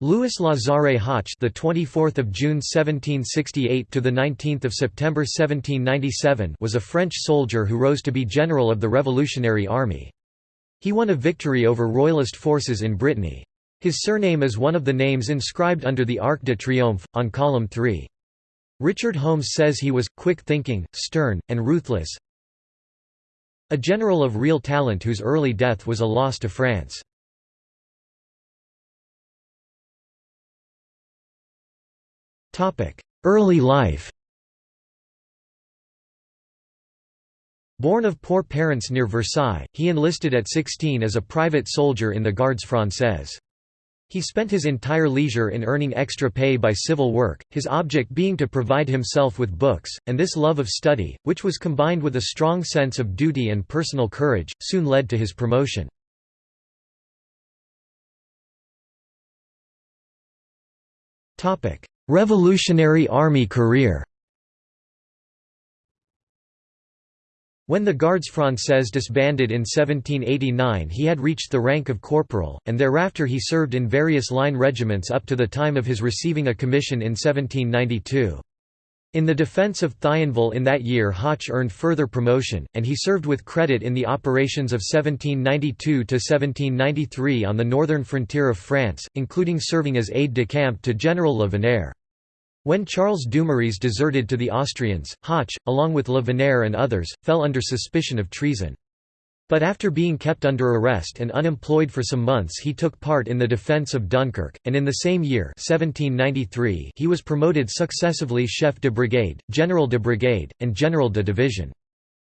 Louis Lazare Hoche, the 24th of June 1768 to the 19th of September 1797, was a French soldier who rose to be general of the Revolutionary Army. He won a victory over royalist forces in Brittany. His surname is one of the names inscribed under the Arc de Triomphe on column 3. Richard Holmes says he was quick-thinking, stern, and ruthless. A general of real talent whose early death was a loss to France. Early life Born of poor parents near Versailles, he enlisted at 16 as a private soldier in the Gardes Françaises. He spent his entire leisure in earning extra pay by civil work, his object being to provide himself with books, and this love of study, which was combined with a strong sense of duty and personal courage, soon led to his promotion. Revolutionary Army career When the Gardes Françaises disbanded in 1789 he had reached the rank of corporal, and thereafter he served in various line regiments up to the time of his receiving a commission in 1792. In the defence of Thionville in that year Hoche earned further promotion, and he served with credit in the operations of 1792–1793 on the northern frontier of France, including serving as aide-de-camp to General Le Veneur. When Charles Dumouriez deserted to the Austrians, Hoche, along with Le Veneur and others, fell under suspicion of treason. But after being kept under arrest and unemployed for some months he took part in the defence of Dunkirk, and in the same year 1793 he was promoted successively chef de brigade, general de brigade, and general de division.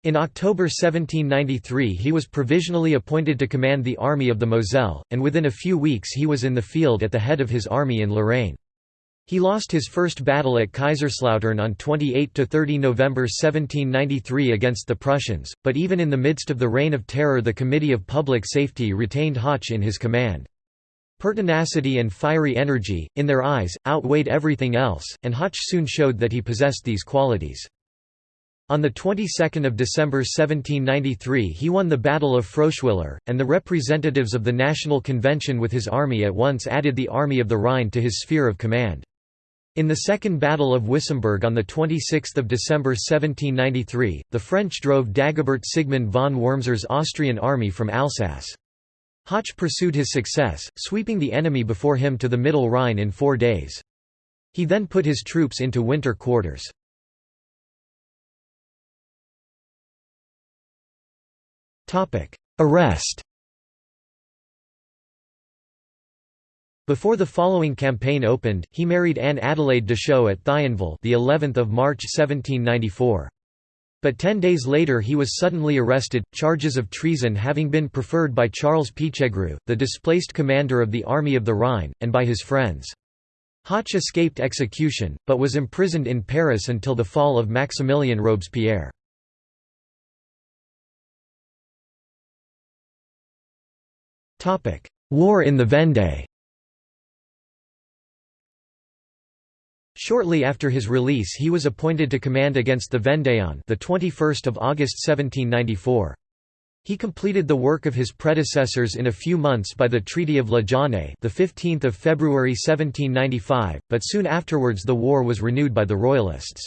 In October 1793 he was provisionally appointed to command the Army of the Moselle, and within a few weeks he was in the field at the head of his army in Lorraine. He lost his first battle at Kaiserslautern on 28–30 November 1793 against the Prussians, but even in the midst of the Reign of Terror the Committee of Public Safety retained Hoche in his command. Pertinacity and fiery energy, in their eyes, outweighed everything else, and Hoche soon showed that he possessed these qualities. On the 22nd of December 1793 he won the Battle of Froschwiller, and the representatives of the National Convention with his army at once added the Army of the Rhine to his sphere of command. In the Second Battle of Wissembourg on 26 December 1793, the French drove Dagobert Sigmund von Wurmser's Austrian army from Alsace. Hoche pursued his success, sweeping the enemy before him to the Middle Rhine in four days. He then put his troops into winter quarters. Arrest Before the following campaign opened, he married Anne Adelaide de Deschaux at Thionville, the 11th of March 1794. But ten days later he was suddenly arrested, charges of treason having been preferred by Charles Pichegru, the displaced commander of the Army of the Rhine, and by his friends. Hoche escaped execution, but was imprisoned in Paris until the fall of Maximilien Robespierre. War in the Vendée Shortly after his release he was appointed to command against the Vendéen the 21st of August 1794. He completed the work of his predecessors in a few months by the Treaty of La Jaunaye the 15th of February 1795, but soon afterwards the war was renewed by the Royalists.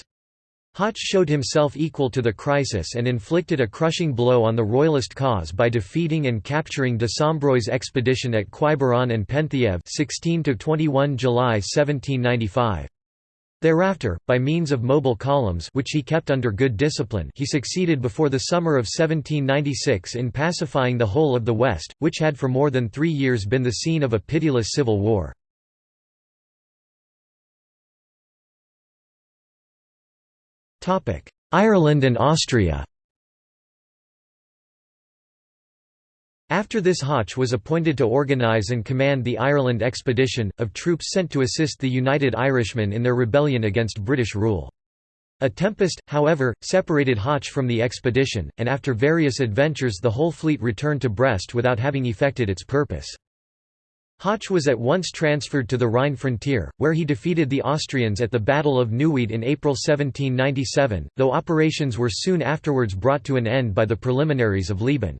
Hoche showed himself equal to the crisis and inflicted a crushing blow on the Royalist cause by defeating and capturing de Sombreuil's expedition at Quiberon and Penthièvre 16 21 July 1795. Thereafter, by means of mobile columns which he kept under good discipline he succeeded before the summer of 1796 in pacifying the whole of the West, which had for more than three years been the scene of a pitiless civil war. Ireland and Austria After this Hoche was appointed to organise and command the Ireland expedition, of troops sent to assist the United Irishmen in their rebellion against British rule. A tempest, however, separated Hoche from the expedition, and after various adventures the whole fleet returned to Brest without having effected its purpose. Hoche was at once transferred to the Rhine frontier, where he defeated the Austrians at the Battle of Neuwied in April 1797, though operations were soon afterwards brought to an end by the preliminaries of Leoben.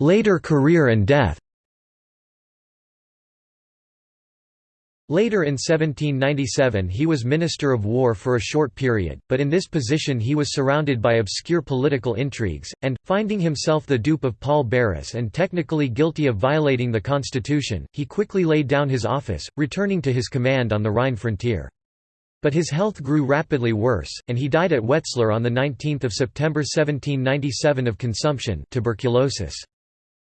Later career and death Later in 1797 he was Minister of War for a short period, but in this position he was surrounded by obscure political intrigues, and, finding himself the dupe of Paul Barras and technically guilty of violating the constitution, he quickly laid down his office, returning to his command on the Rhine frontier. But his health grew rapidly worse, and he died at Wetzlar on 19 September 1797 of consumption tuberculosis.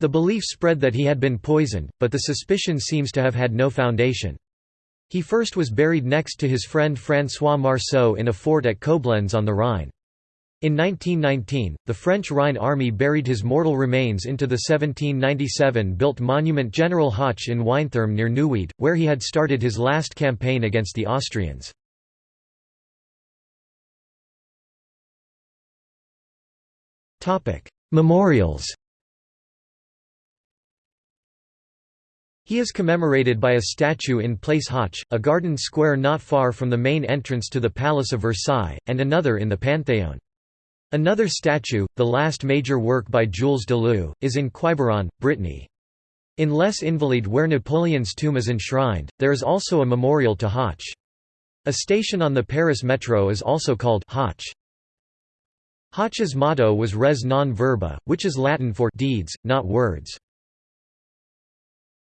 The belief spread that he had been poisoned, but the suspicion seems to have had no foundation. He first was buried next to his friend François Marceau in a fort at Koblenz on the Rhine. In 1919, the French Rhine army buried his mortal remains into the 1797-built monument General Hoche in Weißenthurm near Neuwied, where he had started his last campaign against the Austrians. Memorials He is commemorated by a statue in Place Hoche, a garden square not far from the main entrance to the Palace of Versailles, and another in the Panthéon. Another statue, the last major work by Jules Dalou, is in Quiberon, Brittany. In Les Invalides where Napoleon's tomb is enshrined, there is also a memorial to Hoche. A station on the Paris metro is also called Hoche. Hoche's motto was res non verba, which is Latin for deeds, not words.